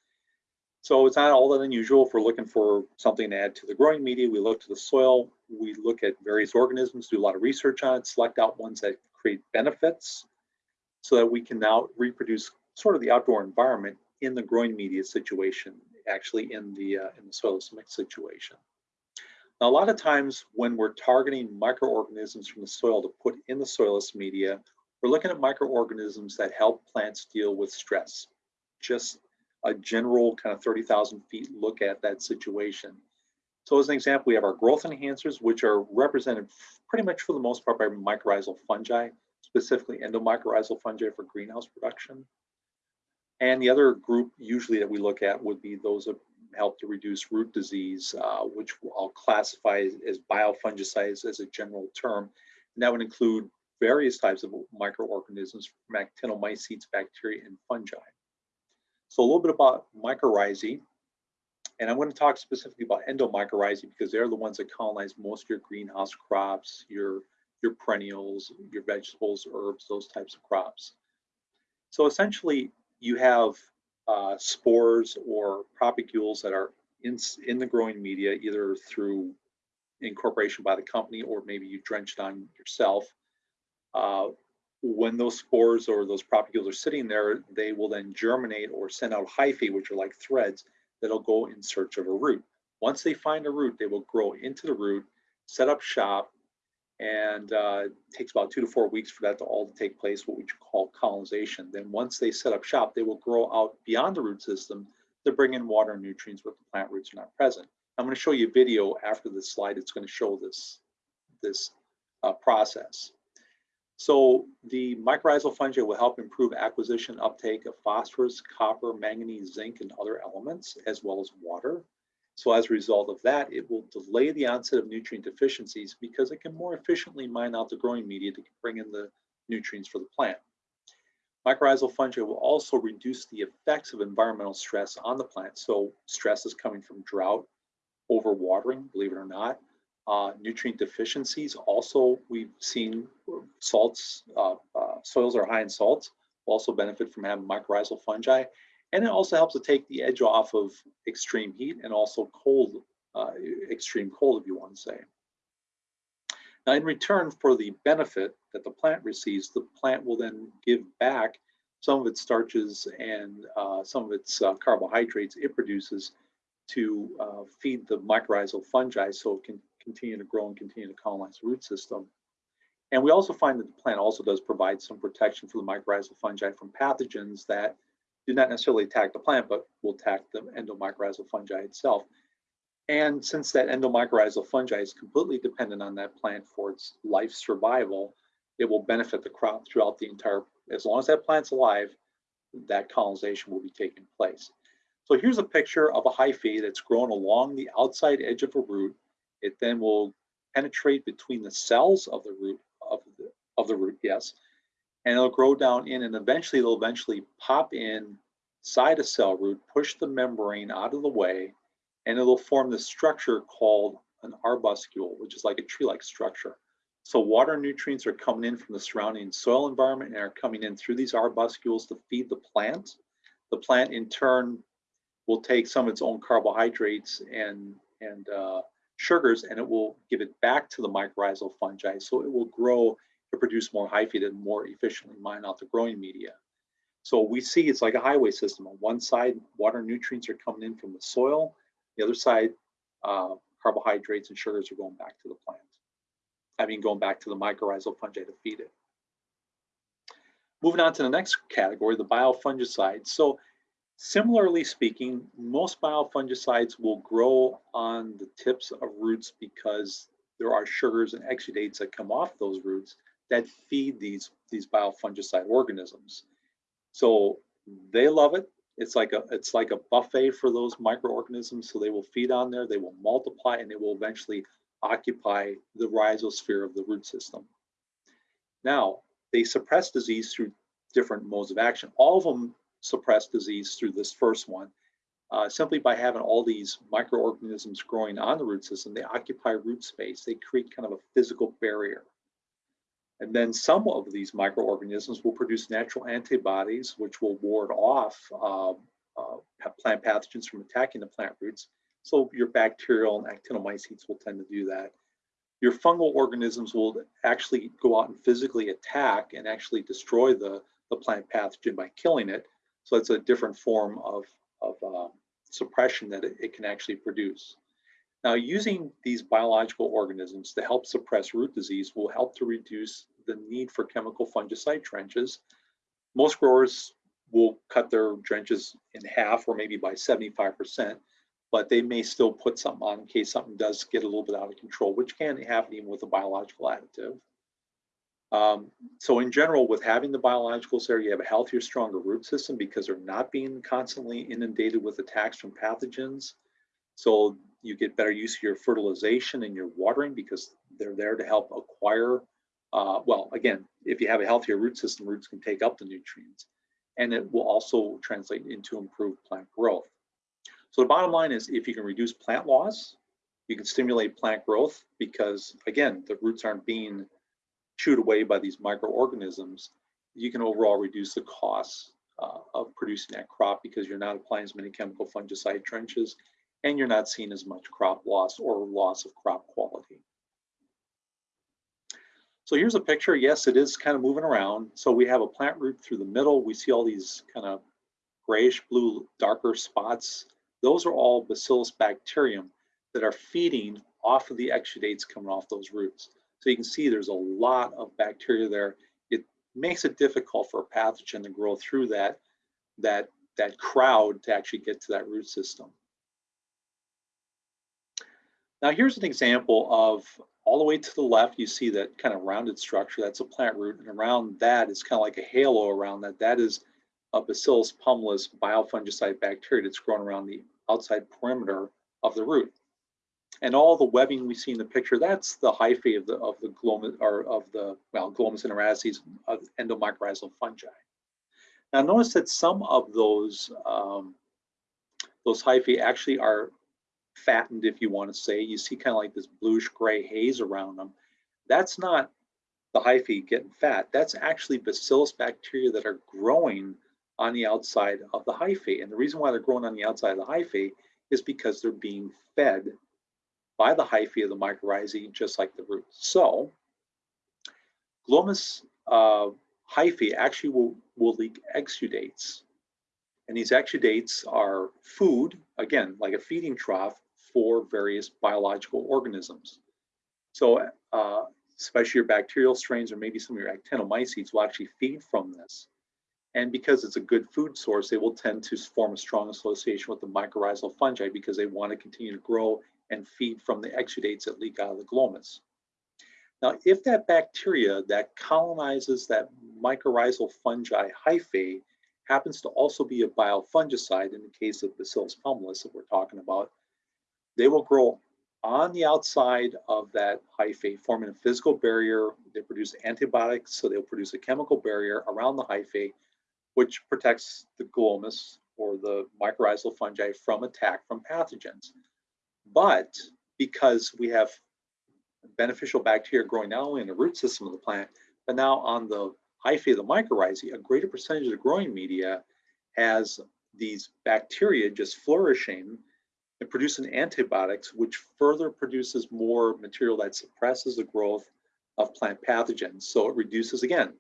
So it's not all that unusual if we're looking for something to add to the growing media. We look to the soil, we look at various organisms, do a lot of research on it, select out ones that create benefits so that we can now reproduce sort of the outdoor environment in the growing media situation actually in the uh, in the soilless mix situation. Now, a lot of times when we're targeting microorganisms from the soil to put in the soilless media, we're looking at microorganisms that help plants deal with stress. Just a general kind of 30,000 feet look at that situation. So as an example, we have our growth enhancers, which are represented pretty much for the most part by mycorrhizal fungi, specifically endomycorrhizal fungi for greenhouse production. And the other group usually that we look at would be those that help to reduce root disease, uh, which I'll classify as biofungicides as a general term. And that would include various types of microorganisms from actinomycetes, bacteria, and fungi. So a little bit about mycorrhizae. And I'm going to talk specifically about endomycorrhizae because they're the ones that colonize most of your greenhouse crops, your, your perennials, your vegetables, herbs, those types of crops. So essentially, you have uh, spores or propagules that are in, in the growing media, either through incorporation by the company or maybe you drenched on yourself. Uh, when those spores or those propagules are sitting there, they will then germinate or send out hyphae, which are like threads that'll go in search of a root. Once they find a root, they will grow into the root, set up shop, and uh, it takes about two to four weeks for that to all to take place, what we call colonization. Then once they set up shop, they will grow out beyond the root system to bring in water and nutrients where the plant roots are not present. I'm going to show you a video after this slide. It's going to show this, this uh, process. So the mycorrhizal fungi will help improve acquisition uptake of phosphorus, copper, manganese, zinc, and other elements, as well as water. So as a result of that, it will delay the onset of nutrient deficiencies because it can more efficiently mine out the growing media to bring in the nutrients for the plant. Mycorrhizal fungi will also reduce the effects of environmental stress on the plant. So stress is coming from drought, overwatering, believe it or not. Uh, nutrient deficiencies, also we've seen salts, uh, uh, soils are high in salts, will also benefit from having mycorrhizal fungi. And it also helps to take the edge off of extreme heat and also cold, uh, extreme cold, if you want to say. Now, in return for the benefit that the plant receives, the plant will then give back some of its starches and uh, some of its uh, carbohydrates it produces to feed the mycorrhizal fungi so it can continue to grow and continue to colonize the root system. And we also find that the plant also does provide some protection for the mycorrhizal fungi from pathogens that do not necessarily attack the plant, but will attack the endomycorrhizal fungi itself. And since that endomycorrhizal fungi is completely dependent on that plant for its life survival, it will benefit the crop throughout the entire, as long as that plant's alive, that colonization will be taking place. So here's a picture of a hyphae that's grown along the outside edge of a root. It then will penetrate between the cells of the root of the, of the root, yes, and it'll grow down in and eventually it'll eventually pop in side a cell root, push the membrane out of the way, and it'll form this structure called an arbuscule, which is like a tree-like structure. So water nutrients are coming in from the surrounding soil environment and are coming in through these arbuscules to feed the plant. The plant in turn will take some of its own carbohydrates and, and uh, sugars and it will give it back to the mycorrhizal fungi. So it will grow to produce more hyphae and more efficiently mine out the growing media. So we see it's like a highway system. On one side, water nutrients are coming in from the soil. The other side, uh, carbohydrates and sugars are going back to the plant. I mean, going back to the mycorrhizal fungi to feed it. Moving on to the next category, the biofungicides. So Similarly speaking, most biofungicides will grow on the tips of roots because there are sugars and exudates that come off those roots that feed these, these biofungicide organisms. So they love it. It's like a it's like a buffet for those microorganisms. So they will feed on there, they will multiply, and they will eventually occupy the rhizosphere of the root system. Now, they suppress disease through different modes of action. All of them suppress disease through this first one. Uh, simply by having all these microorganisms growing on the root system, they occupy root space. They create kind of a physical barrier. And then some of these microorganisms will produce natural antibodies, which will ward off uh, uh, plant pathogens from attacking the plant roots. So your bacterial and actinomycetes will tend to do that. Your fungal organisms will actually go out and physically attack and actually destroy the, the plant pathogen by killing it. So it's a different form of, of uh, suppression that it, it can actually produce. Now, using these biological organisms to help suppress root disease will help to reduce the need for chemical fungicide drenches. Most growers will cut their drenches in half or maybe by 75%, but they may still put something on in case something does get a little bit out of control, which can happen even with a biological additive. Um, so in general, with having the biologicals there, you have a healthier, stronger root system because they're not being constantly inundated with attacks from pathogens. So you get better use of your fertilization and your watering because they're there to help acquire. Uh, well, again, if you have a healthier root system, roots can take up the nutrients. And it will also translate into improved plant growth. So the bottom line is if you can reduce plant loss, you can stimulate plant growth because, again, the roots aren't being chewed away by these microorganisms, you can overall reduce the costs uh, of producing that crop because you're not applying as many chemical fungicide drenches and you're not seeing as much crop loss or loss of crop quality. So here's a picture. Yes, it is kind of moving around. So we have a plant root through the middle. We see all these kind of grayish blue, darker spots. Those are all Bacillus bacterium that are feeding off of the exudates coming off those roots. So you can see there's a lot of bacteria there. It makes it difficult for a pathogen to grow through that, that, that crowd to actually get to that root system. Now here's an example of all the way to the left, you see that kind of rounded structure, that's a plant root, and around that is kind of like a halo around that. That is a Bacillus pumilus biofungicide bacteria that's grown around the outside perimeter of the root. And all the webbing we see in the picture, that's the hyphae of the of the glomus or of the well glomus intraradices of endomycorrhizal fungi. Now notice that some of those um, those hyphae actually are fattened, if you want to say. You see kind of like this bluish gray haze around them. That's not the hyphae getting fat. That's actually bacillus bacteria that are growing on the outside of the hyphae. And the reason why they're growing on the outside of the hyphae is because they're being fed by the hyphae of the mycorrhizae, just like the roots. So glomus uh, hyphae actually will, will leak exudates. And these exudates are food, again, like a feeding trough for various biological organisms. So uh, especially your bacterial strains or maybe some of your actinomycetes will actually feed from this. And because it's a good food source, they will tend to form a strong association with the mycorrhizal fungi because they want to continue to grow and feed from the exudates that leak out of the glomus. Now, if that bacteria that colonizes that mycorrhizal fungi hyphae happens to also be a biofungicide in the case of Bacillus pumilus that we're talking about, they will grow on the outside of that hyphae, forming a physical barrier. They produce antibiotics, so they'll produce a chemical barrier around the hyphae, which protects the glomus or the mycorrhizal fungi from attack from pathogens. But because we have beneficial bacteria growing not only in the root system of the plant, but now on the hyphae of the mycorrhizae, a greater percentage of the growing media has these bacteria just flourishing and producing antibiotics, which further produces more material that suppresses the growth of plant pathogens. So it reduces, again,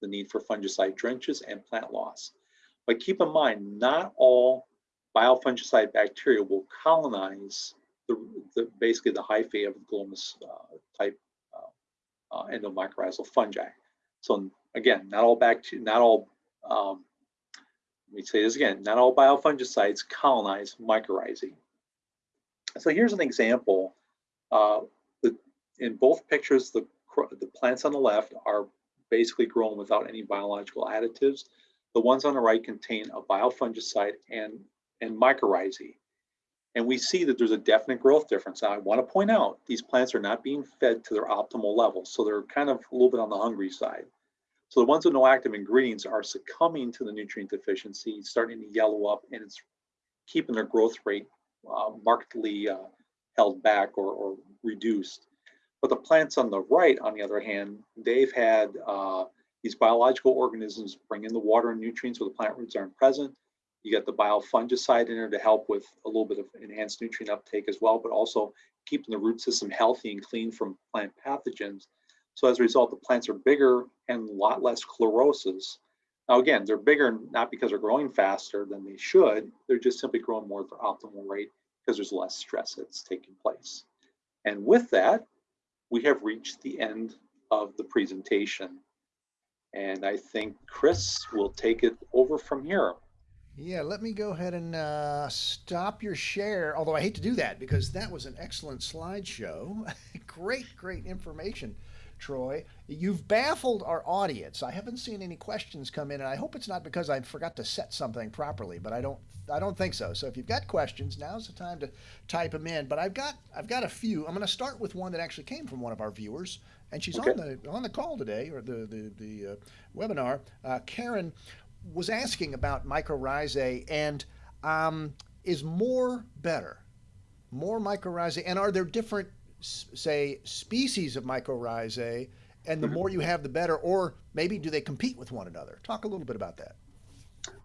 the need for fungicide drenches and plant loss. But keep in mind, not all biofungicide bacteria will colonize the, the basically the hyphae of the glomus uh, type uh, uh, endomycorrhizal fungi. So again, not all bacteria, not all, um, let me say this again, not all biofungicides colonize mycorrhizae. So here's an example. Uh, the, in both pictures, the, the plants on the left are basically grown without any biological additives. The ones on the right contain a biofungicide and, and mycorrhizae. And we see that there's a definite growth difference. Now, I want to point out these plants are not being fed to their optimal levels, so they're kind of a little bit on the hungry side. So the ones with no active ingredients are succumbing to the nutrient deficiency, starting to yellow up, and it's keeping their growth rate uh, markedly uh, held back or, or, reduced. But the plants on the right, on the other hand, they've had uh, these biological organisms bring in the water and nutrients where the plant roots aren't present. You got the biofungicide in there to help with a little bit of enhanced nutrient uptake as well, but also keeping the root system healthy and clean from plant pathogens. So as a result, the plants are bigger and a lot less chlorosis. Now, again, they're bigger not because they're growing faster than they should, they're just simply growing more at their optimal rate because there's less stress that's taking place. And with that, we have reached the end of the presentation. And I think Chris will take it over from here. Yeah, let me go ahead and uh, stop your share. Although I hate to do that because that was an excellent slideshow. great, great information. Troy. You've baffled our audience. I haven't seen any questions come in, and I hope it's not because I forgot to set something properly, but I don't I don't think so. So if you've got questions, now's the time to type them in. But I've got I've got a few. I'm going to start with one that actually came from one of our viewers, and she's okay. on the on the call today or the the the uh, webinar. Uh, Karen was asking about mycorrhizae and um, is more better, more mycorrhizae, and are there different say, species of mycorrhizae, and the more you have, the better? Or maybe do they compete with one another? Talk a little bit about that.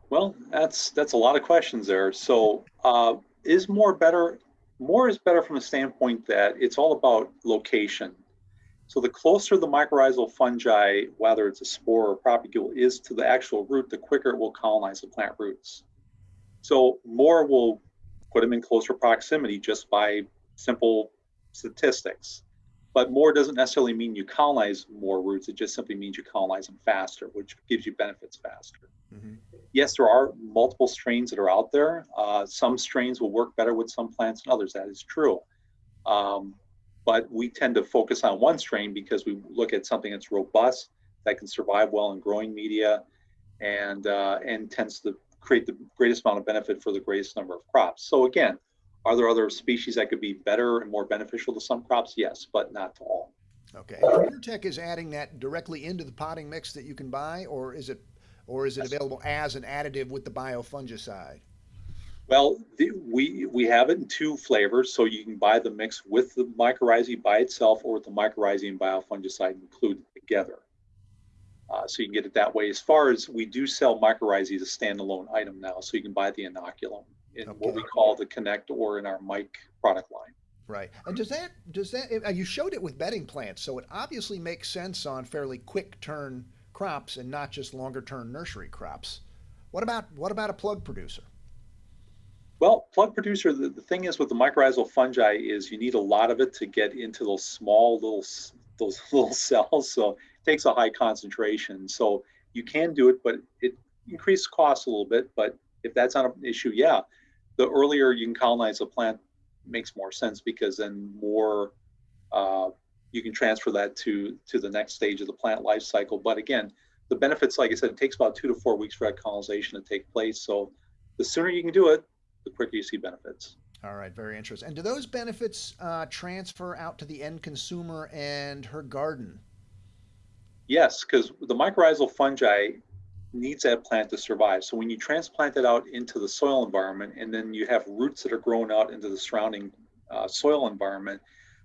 Well, that's that's a lot of questions there. So, uh, is more better? More is better from the standpoint that it's all about location. So the closer the mycorrhizal fungi, whether it's a spore or propagule, is to the actual root, the quicker it will colonize the plant roots. So more will put them in closer proximity just by simple statistics. But more doesn't necessarily mean you colonize more roots. It just simply means you colonize them faster, which gives you benefits faster. Mm-hmm. Yes, there are multiple strains that are out there. Uh, some strains will work better with some plants than others. That is true. Um, but we tend to focus on one strain because we look at something that's robust, that can survive well in growing media, and uh, and tends to create the greatest amount of benefit for the greatest number of crops. So again, are there other species that could be better and more beneficial to some crops? Yes, but not to all. Okay. PureTech is adding that directly into the potting mix that you can buy, or is it, or is it available as an additive with the biofungicide? Well, the, we we have it in two flavors, so you can buy the mix with the mycorrhizae by itself, or with the mycorrhizae and biofungicide included together. Uh, so you can get it that way. As far as we do sell mycorrhizae as a standalone item now, so you can buy the inoculum in okay. what we call the Connect or in our MYKE product line. Right. And does that does that you showed it with bedding plants, so it obviously makes sense on fairly quick turn crops and not just longer term nursery crops. What about what about a plug producer? Well, plug producer, the, the thing is with the mycorrhizal fungi is you need a lot of it to get into those small little those little cells. So it takes a high concentration. So you can do it, but it increases costs a little bit, but if that's not an issue, yeah, the earlier you can colonize a plant makes more sense because then more uh, you can transfer that to to the next stage of the plant life cycle. But again, the benefits, like I said, it takes about two to four weeks for that colonization to take place. So the sooner you can do it, the quicker you see benefits. All right, very interesting. And do those benefits uh, transfer out to the end consumer and her garden? Yes, because the mycorrhizal fungi needs that plant to survive. So when you transplant it out into the soil environment and then you have roots that are growing out into the surrounding uh, soil environment,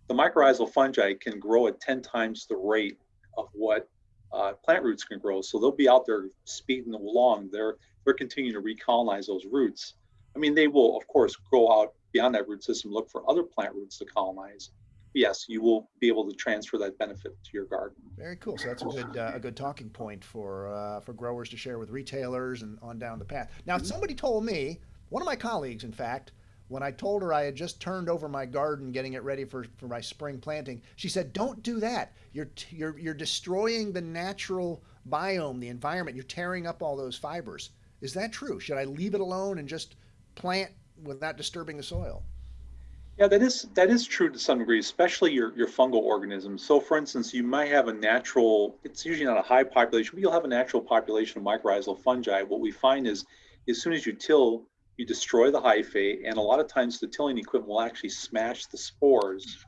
the mycorrhizal fungi can grow at 10 times the rate of what uh, plant roots can grow. So they'll be out there speeding along. They're they're continuing to recolonize those roots. I mean, they will of course grow out beyond that root system, look for other plant roots to colonize. Yes, you will be able to transfer that benefit to your garden. Very cool. So that's a good uh, a good talking point for uh, for growers to share with retailers and on down the path. Now, mm-hmm. somebody told me, one of my colleagues, in fact, when I told her I had just turned over my garden, getting it ready for, for my spring planting, she said, "Don't do that. You're you're you're destroying the natural biome, the environment. You're tearing up all those fibers." Is that true? Should I leave it alone and just plant without disturbing the soil? Yeah, that is that is true to some degree, especially your your fungal organisms. So, for instance, you might have a natural. It's usually not a high population, but you'll have a natural population of mycorrhizal fungi. What we find is, as soon as you till, you destroy the hyphae, and a lot of times the tilling equipment will actually smash the spores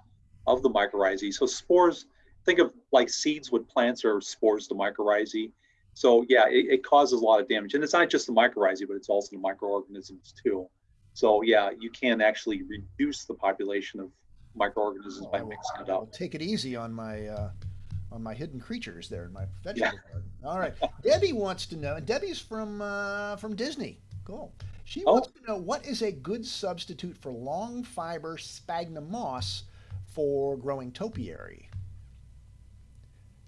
of the mycorrhizae. So spores, think of like seeds with plants or spores to mycorrhizae. So yeah, it, it, causes a lot of damage, and it's not just the mycorrhizae, but it's also the microorganisms too. So yeah, you can actually reduce the population of microorganisms by mixing it up. take it easy on my uh, on my hidden creatures there in my vegetable yeah. garden. All right, Debbie wants to know, and Debbie's from uh, from Disney. Cool. She oh. wants to know what is a good substitute for long fiber sphagnum moss for growing topiary.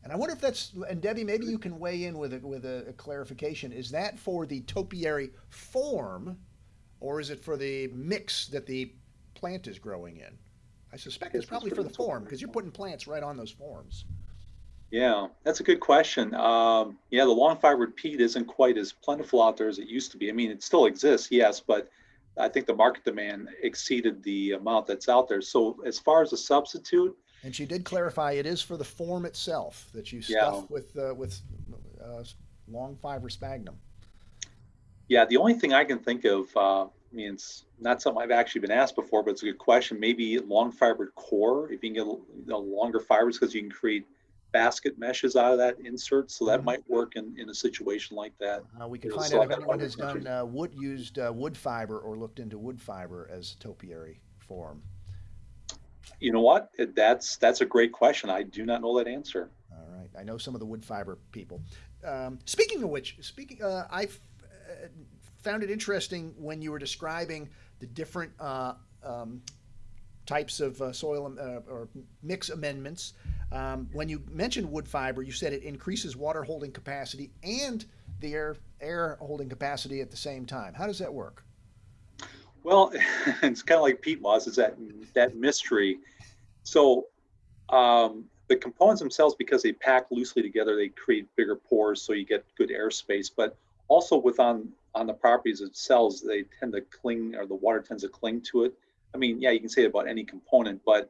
And I wonder if that's and Debbie, maybe you can weigh in with a, with a, a clarification. Is that for the topiary form, or is it for the mix that the plant is growing in? I suspect it's probably for the form because you're putting plants right on those forms. Yeah, that's a good question. Um, yeah, the long fibered peat isn't quite as plentiful out there as it used to be. I mean, it still exists, yes, but I think the market demand exceeded the amount that's out there. So as far as a substitute, and she did clarify it is for the form itself that you stuff yeah. with uh, with uh, long fiber sphagnum. Yeah, the only thing I can think of, uh, I mean, it's not something I've actually been asked before, but it's a good question. Maybe long fibered coir, if you can get you know, longer fibers, because you can create basket meshes out of that insert, so that mm-hmm. might work in, in a situation like that. Uh, we can find out if anyone has done uh, wood used uh, wood fiber or looked into wood fiber as topiary form. You know what? That's that's a great question. I do not know that answer. All right, I know some of the wood fiber people. Um, speaking of which, speaking, uh, I uh, found it interesting when you were describing the different uh, um, types of uh, soil uh, or mix amendments. Um, when you mentioned wood fiber, you said it increases water holding capacity and the air air holding capacity at the same time. How does that work? Well, it's kind of like peat moss. It's that that mystery. So um, the components themselves, because they pack loosely together, they create bigger pores, so you get good airspace. But also with on on the properties of cells, they tend to cling, or the water tends to cling to it. I mean, yeah, you can say it about any component, but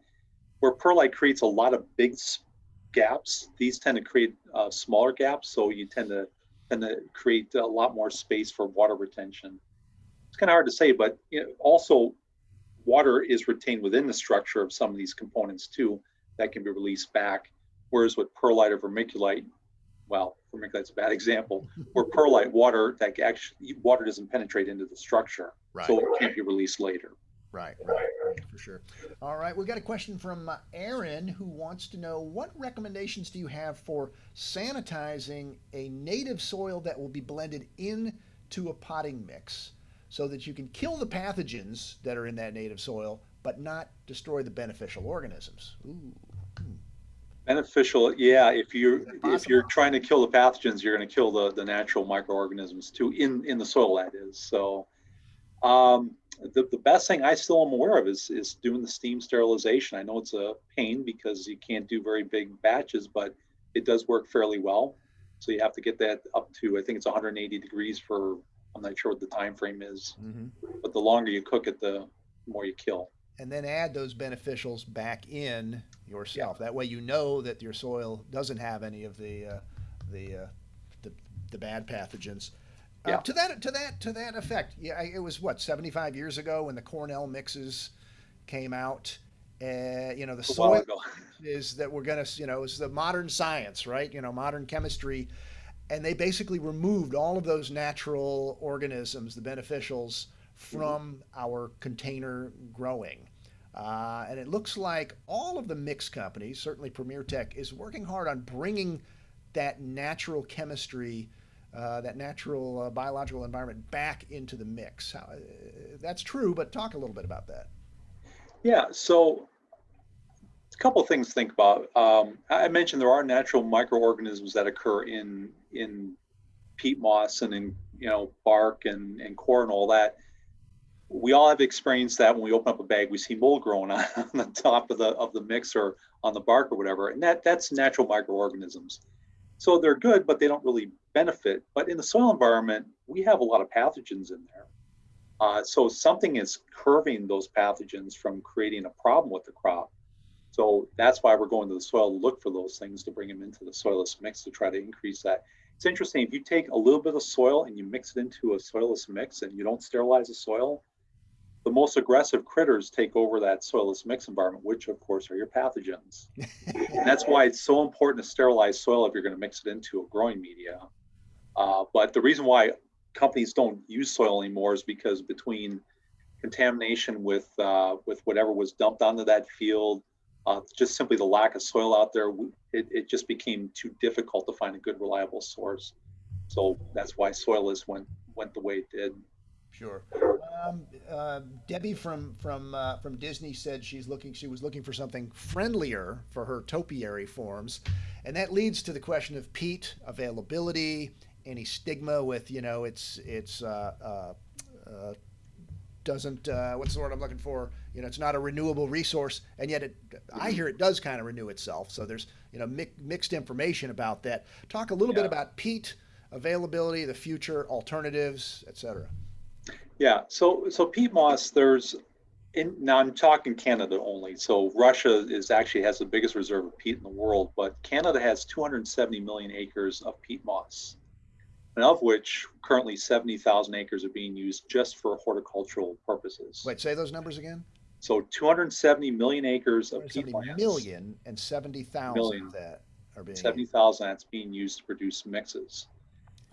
where perlite creates a lot of big gaps, these tend to create uh, smaller gaps. So you tend to tend to create a lot more space for water retention. It's kind of hard to say, but you know, also water is retained within the structure of some of these components too that can be released back. Whereas with perlite or vermiculite, well, vermiculite's a bad example, where perlite water that actually water doesn't penetrate into the structure, right. so it can't be released later. Right, right, right, for sure. All right, we've got a question from uh, Aaron who wants to know what recommendations do you have for sanitizing a native soil that will be blended into a potting mix so that you can kill the pathogens that are in that native soil but not destroy the beneficial organisms? Ooh. Hmm. Beneficial, yeah. If you're if you're trying to kill the pathogens, you're going to kill the the natural microorganisms too in in the soil. That is so. Um, the, the best thing I still am aware of is, is doing the steam sterilization. I know it's a pain because you can't do very big batches, but it does work fairly well. So you have to get that up to I think it's 180 degrees for I'm not sure what the time frame is, Mm-hmm. but the longer you cook it, the more you kill. And then add those beneficials back in yourself. That way, you know that your soil doesn't have any of the uh, the, uh, the the bad pathogens. Uh, Yeah. to that to that to that effect, yeah, it was what 75 years ago when the Cornell mixes came out. Uh, you know, the soil is that we're going to, you know, is the modern science, right? You know, modern chemistry. And they basically removed all of those natural organisms, the beneficials, from our container growing. Uh, and it looks like all of the mix companies, certainly Premier Tech, is working hard on bringing that natural chemistry, uh, that natural uh, biological environment back into the mix. How, uh, that's true, but talk a little bit about that. Yeah, so a couple of things to think about. Um, I mentioned there are natural microorganisms that occur in in peat moss and in you know bark and, and coir and all that. We all have experienced that when we open up a bag, we see mold growing on, on the top of the of the mix or on the bark or whatever, and that that's natural microorganisms. So they're good, but they don't really benefit. But in the soil environment, we have a lot of pathogens in there. Uh, so something is curving those pathogens from creating a problem with the crop. So that's why we're going to the soil to look for those things to bring them into the soilless mix to try to increase that. It's interesting if you take a little bit of soil and you mix it into a soilless mix and you don't sterilize the soil, the most aggressive critters take over that soilless mix environment, which of course are your pathogens. and that's why it's so important to sterilize soil if you're going to mix it into a growing media. Uh, but the reason why companies don't use soil anymore is because between contamination with uh, with whatever was dumped onto that field, uh, just simply the lack of soil out there, it, it just became too difficult to find a good reliable source. So that's why soilless went went the way it did. Sure. Um, uh, Debbie from from uh, from Disney said she's looking. She was looking for something friendlier for her topiary forms, and that leads to the question of peat availability, any stigma with you know it's it's uh, uh, uh, doesn't uh, what's the word I'm looking for? You know, it's not a renewable resource, and yet it I hear it does kind of renew itself. So there's you know mi- mixed information about that. Talk a little bit about peat availability, the future alternatives, et cetera. Yeah, so so peat moss, there's in now I'm talking Canada only. So Russia is actually has the biggest reserve of peat in the world, but Canada has 270 million acres of peat moss, and of which currently 70,000 acres are being used just for horticultural purposes. Wait, say those numbers again. So 270 million acres of peat 170 million and 70,000 Million. that are being 70,000 that's being used to produce mixes.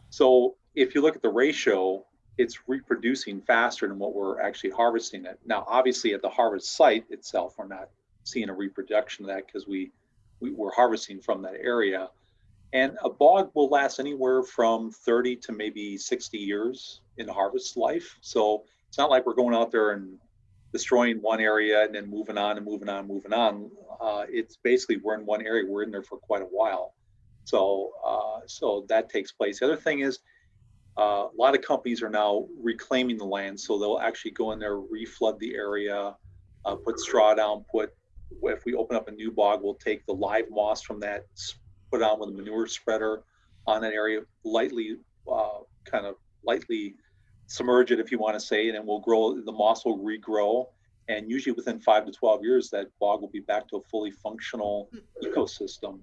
So if you look at the ratio, it's reproducing faster than what we're actually harvesting it. Now, obviously, at the harvest site itself, we're not seeing a reproduction of that because we, we we're harvesting from that area. And a bog will last anywhere from 30 to maybe 60 years in harvest life. So it's not like we're going out there and destroying one area and then moving on and moving on, and moving on. Uh, it's basically we're in one area, we're in there for quite a while. So, uh, so that takes place. The other thing is, uh, a lot of companies are now reclaiming the land, so they'll actually go in there, reflood the area, uh, put straw down, put. If we open up a new bog, we'll take the live moss from that, put it on with a manure spreader on an area, lightly, uh, kind of lightly submerge it, if you want to say, and then we'll grow. The moss will regrow, and usually within five to twelve years, that bog will be back to a fully functional ecosystem.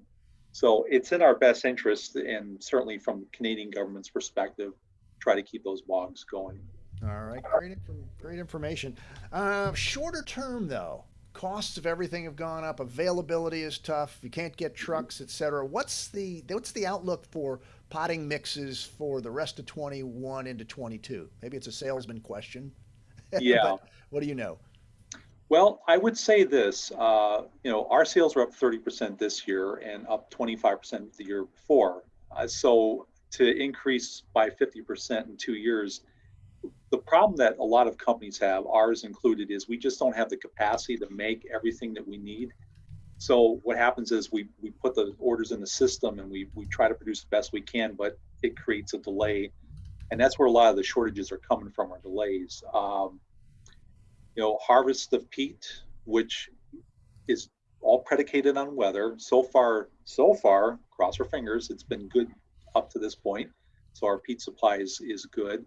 So it's in our best interest, and certainly from Canadian government's perspective, try to keep those bogs going. All right, great, great information. Uh, shorter term, though, costs of everything have gone up. Availability is tough. You can't get trucks, et cetera. What's the what's the outlook for potting mixes for the rest of 21 into 22? Maybe it's a salesman question. Yeah. what do you know? Well, I would say this, uh, you know, our sales were up 30% this year and up 25% the year before. Uh, so to increase by 50% in two years, the problem that a lot of companies have, ours included, is we just don't have the capacity to make everything that we need. So what happens is we, we put the orders in the system and we, we try to produce the best we can, but it creates a delay. And that's where a lot of the shortages are coming from, are delays. Um, you know, harvest of peat, which is all predicated on weather. So far, so far, cross our fingers, it's been good up to this point. So our peat supply is, is good.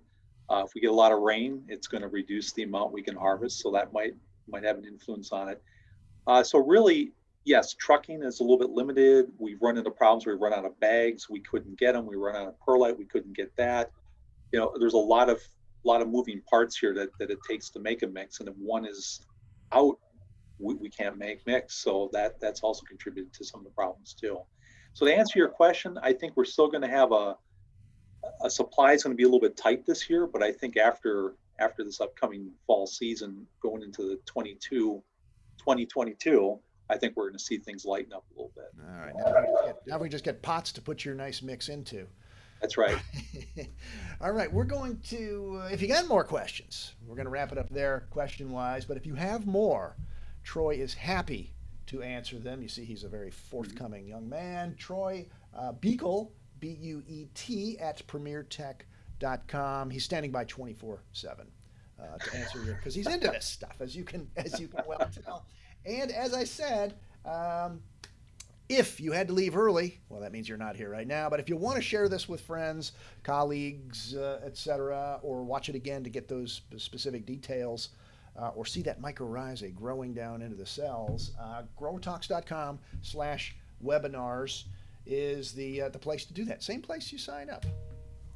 Uh, if we get a lot of rain, it's going to reduce the amount we can harvest. So that might might have an influence on it. Uh, so really, yes, trucking is a little bit limited. We've run into problems. We run out of bags. We couldn't get them. We run out of perlite. We couldn't get that. You know, there's a lot of lot of moving parts here that, that it takes to make a mix. And if one is out, we, we can't make mix. So that that's also contributed to some of the problems too. So to answer your question, I think we're still going to have a a supply is going to be a little bit tight this year, but I think after after this upcoming fall season, going into the 22, 2022, I think we're going to see things lighten up a little bit. All right, now we just get, now we just get pots to put your nice mix into. That's right. All right, we're going to, uh, if you got more questions, we're going to wrap it up there question wise. But if you have more, Troy is happy to answer them. You see, he's a very forthcoming young man. Troy uh, Buechel, B U E T, at premiertech.com. He's standing by 24 7 uh, to answer your, because he's into this stuff, as you can, as you can well tell. And as I said, um, if you had to leave early, well, that means you're not here right now. But if you want to share this with friends, colleagues, uh, etc., or watch it again to get those specific details, uh, or see that mycorrhizae growing down into the cells, uh, growertalks.com slash webinars is the uh, the place to do that. Same place you sign up.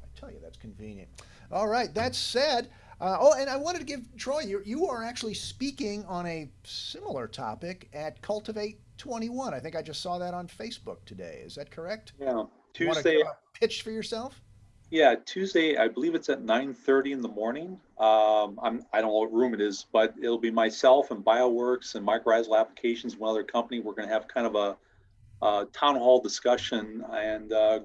I tell you, that's convenient. All right. That said, uh, oh, and I wanted to give Troy, you, you are actually speaking on a similar topic at Cultivate 21. I think I just saw that on Facebook today. Is that correct? Yeah. Tuesday. pitch for yourself? Yeah, Tuesday. I believe it's at 9:30 in the morning. Um, I'm. I don't know what room it is, but it'll be myself and BioWorks and Mycorrhizal Applications, one other company. We're going to have kind of a, a town hall discussion, and uh,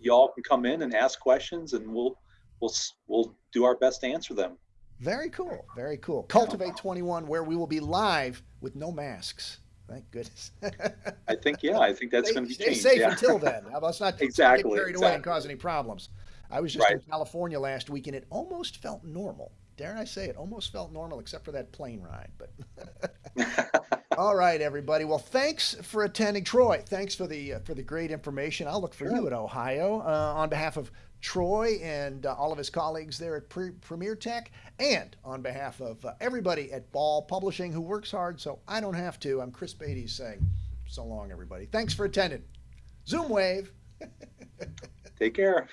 y'all can come in and ask questions, and we'll we'll we'll do our best to answer them. Very cool. Very cool. Cultivate 21, where we will be live with no masks. Thank goodness. I think. Yeah, I think that's going to be stay changed. safe yeah. until then. Let's not Exactly, get carried away and cause any problems. I was just in California last week and it almost felt normal. Dare I say it? Almost felt normal except for that plane ride. But all right, everybody. Well, thanks for attending, Troy. Thanks for the uh, for the great information. I'll look for you Sure. at Ohio uh, on behalf of Troy and uh, all of his colleagues there at Pre- Premier Tech, and on behalf of uh, everybody at Ball Publishing who works hard, so I don't have to. I'm Chris Beytes saying so long, everybody. Thanks for attending. Zoom wave. Take care.